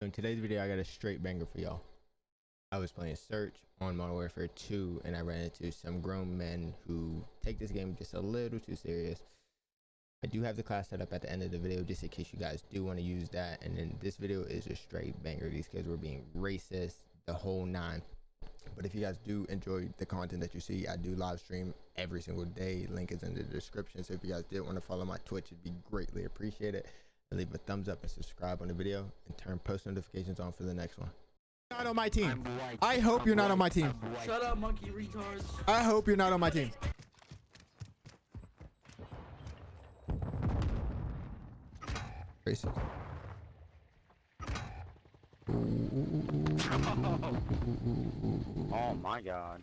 in today's video, I got a straight banger for y'all. I was playing Search on Modern Warfare 2, and I ran into some grown men who take this game just a little too serious. I do have the class set up at the end of the video just in case you guys do want to use that. And then this video is a straight banger. These kids were being racist, the whole nine. But if you guys do enjoy the content that you see, I do live stream every single day. Link is in the description. So if you guys did want to follow my Twitch, it'd be greatly appreciated. And leave a thumbs up and subscribe on the video and turn post notifications on for the next one. Not on my team. I hope you're not on my team. Shut up, monkey retards. I hope you're not on my team. Racist. Oh my god.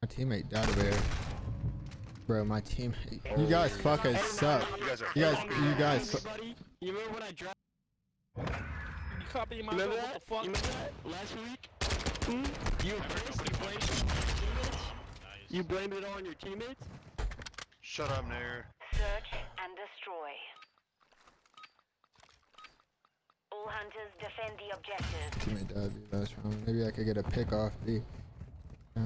My teammate died over there. Bro, my team. You guys fucking suck. You guys are. You guys, you guys. fu- Buddy, you remember when I dropped? You copying my Remember code, that? what You the remember that last week? Hmm? You were pissed. You blamed it on your teammates. You blamed it on your teammates. Shut up, Nair. Search and destroy. All hunters defend the objective. Teammate died B last round. Maybe I could get a pick off B. Yeah.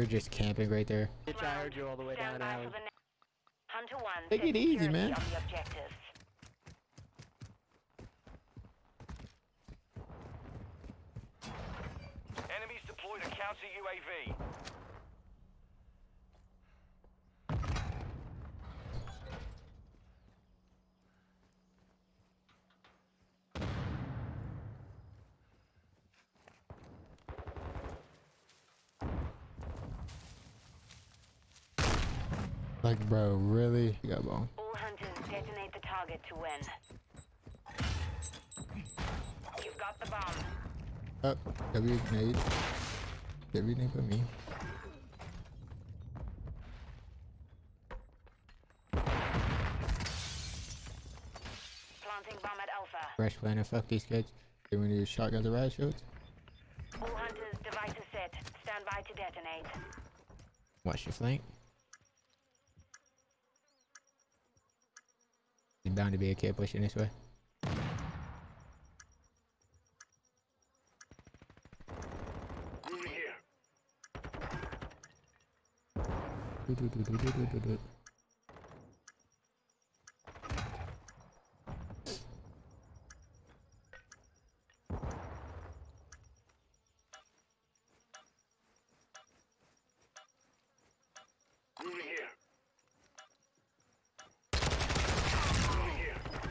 You're just camping right there. Bitch, I heard you all the way Stand down by alley. for the next. Hunter 1 Take it easy, man. on the objectives. Enemies deployed a counter UAV. Like, bro, really? You got ball. All hunters detonate the target to win. You've got the bomb. Up. W nade. W nade for me. Planting bomb at Alpha. Fresh planner. Fuck these kids. They want to use shotguns or riot shields. All hunters devices set. Stand by to detonate. Watch your flank. There's bound to be a kid pushing this way. Moving here. Do, do, do, do, do, do, do, do. Moving here.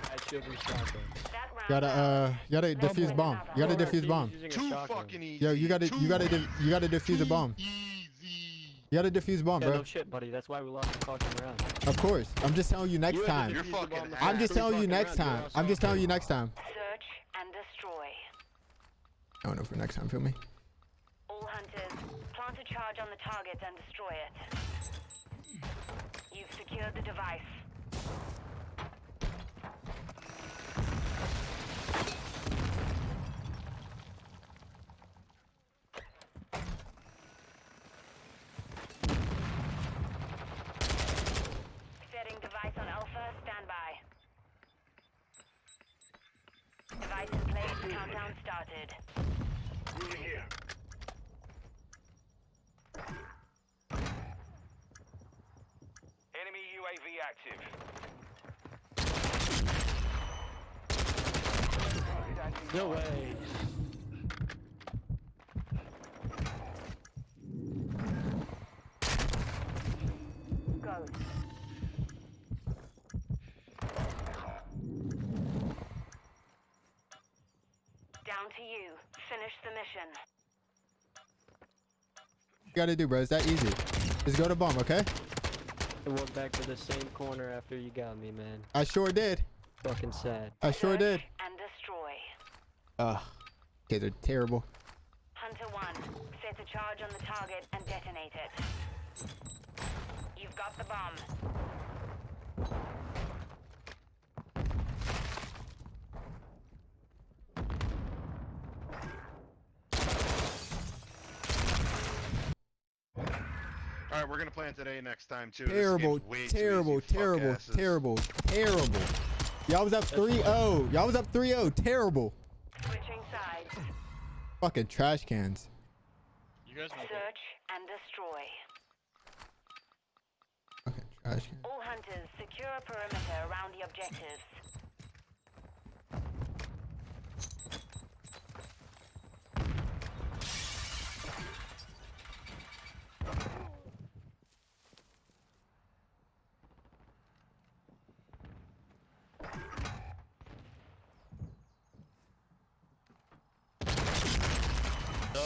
I should be shotgun. That Gotta uh, you gotta defuse bomb. You gotta defuse bomb. Too fucking easy. Yo, you gotta, you gotta, you gotta defuse a bomb. You gotta defuse bomb, Yeah, bro. no shit, buddy. That's why we lost the fucking round. Of course. I'm just telling you next You time. You're fucking bomb the ass. I'm just three telling you next time. I'm just telling you next time. Search and destroy. I don't know for next time. Feel me? All hunters, plant a charge on the target and destroy it. You've secured the device. Setting device on Alpha, stand by. Device in place, countdown started. Moving here. Enemy UAV active. No way. Go. Down to you. Finish the mission. You gotta do, bro. It's that easy. Just go to bomb, okay? I went back to the same corner after you got me, man. I sure did. Fucking sad. I sure did. And destroy. Ugh. Kids are terrible. Hunter 1, set Plant a charge on the target and detonate it. You've got the bomb. Gonna plan today next time too. Terrible, way terrible, easy, terrible, terrible, terrible. Y'all was up 3-0. Y'all was up 3-0. Terrible. Switching sides. Fucking trash cans. You guys want Search and destroy. Fucking trash cans. All hunters, secure a perimeter around the objectives.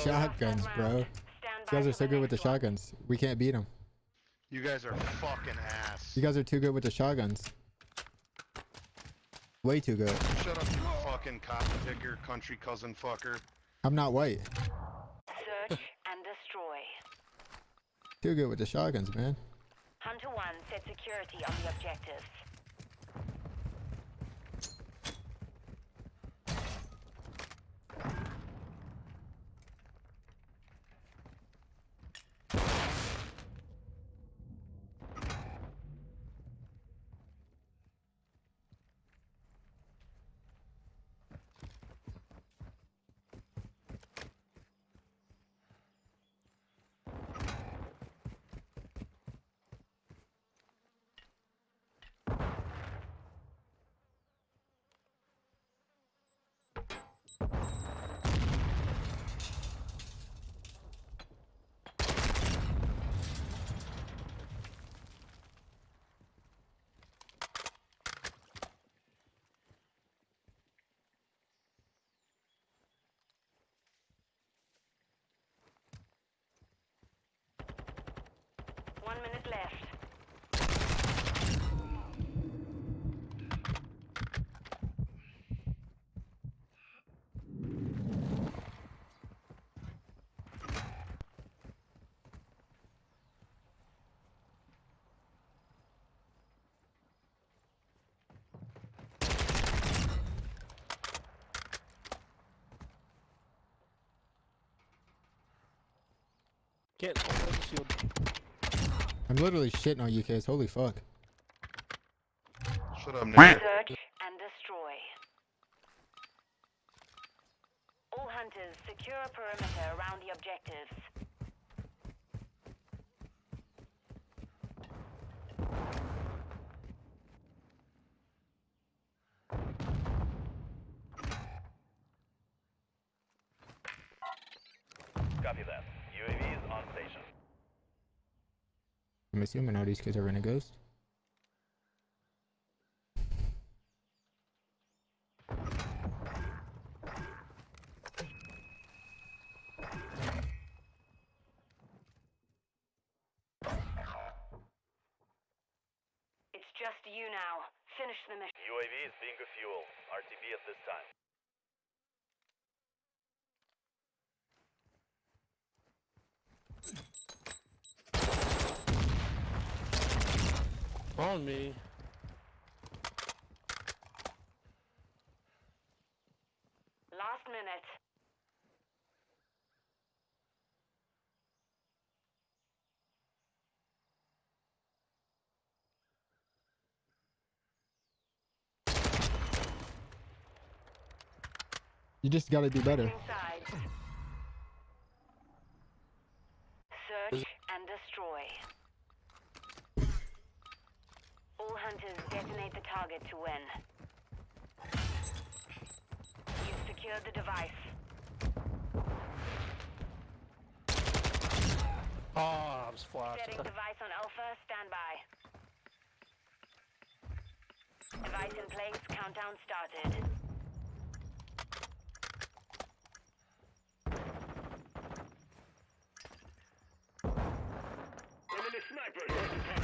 Shotguns, bro. Stand You guys are so good with the shotguns. We can't beat them. You guys are fucking ass. You guys are too good with the shotguns. Way too good. Shut up, you fucking cotton picker, country cousin fucker. I'm not white. Search and destroy. Too good with the shotguns, man. Hunter 1 set security on the objectives. One minute left. Can't the shield. I'm literally shitting on you kids. Holy fuck. Shut up, nigga. Search and destroy. All hunters, secure a perimeter around the objectives. Copy that. UAV is on station. I'm assuming all these kids are renegades. It's just you now. Finish the mission. UAV is being refueled. RTB at this time. On me. Last minute. You just gotta do better. Switching hunters detonate the target to win. You've secured the device. Oh, I was flat. Setting device on Alpha, standby. Device in place, countdown started. Enemy sniper!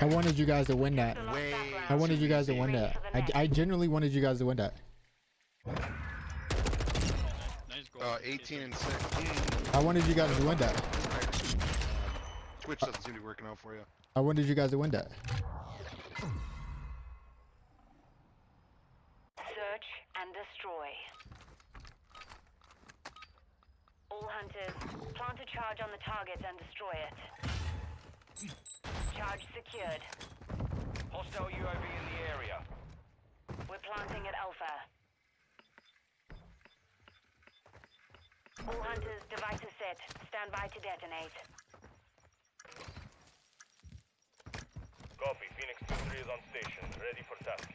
I wanted you guys to win that. The Way- I wanted you guys to win that. I, next. I genuinely wanted you guys to win that. Uh, 18 and 6. I wanted you guys to win that. Twitch doesn't seem to be working out for you. I wanted you guys to win that. Search and destroy. All hunters, plant a charge on the target and destroy it. Charge secured. Hostile UAV in the area. We're planting at Alpha. All hunters, devices set. Stand by to detonate. Copy. Phoenix 2-3 is on station. Ready for tasking.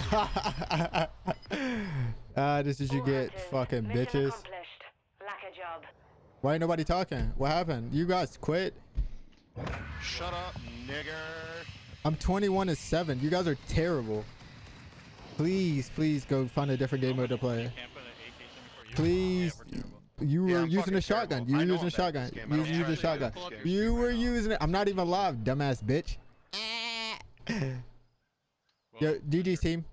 Ah, this is you get fucking bitches. accomplished. Lack a job. Why ain't nobody talking? What happened? You guys quit? Shut up, nigger. I'm 21 and 7. You guys are terrible. Please, please go find a different game mode to play. Can't put an AK-74 Please. Yeah, we're terrible. You were I'm using fucking a shotgun. You were using a I'm bad at shotgun. this game. I You don't used a shotgun. pull up your You were using it. I'm not even alive, dumbass bitch. Yo, GG's team.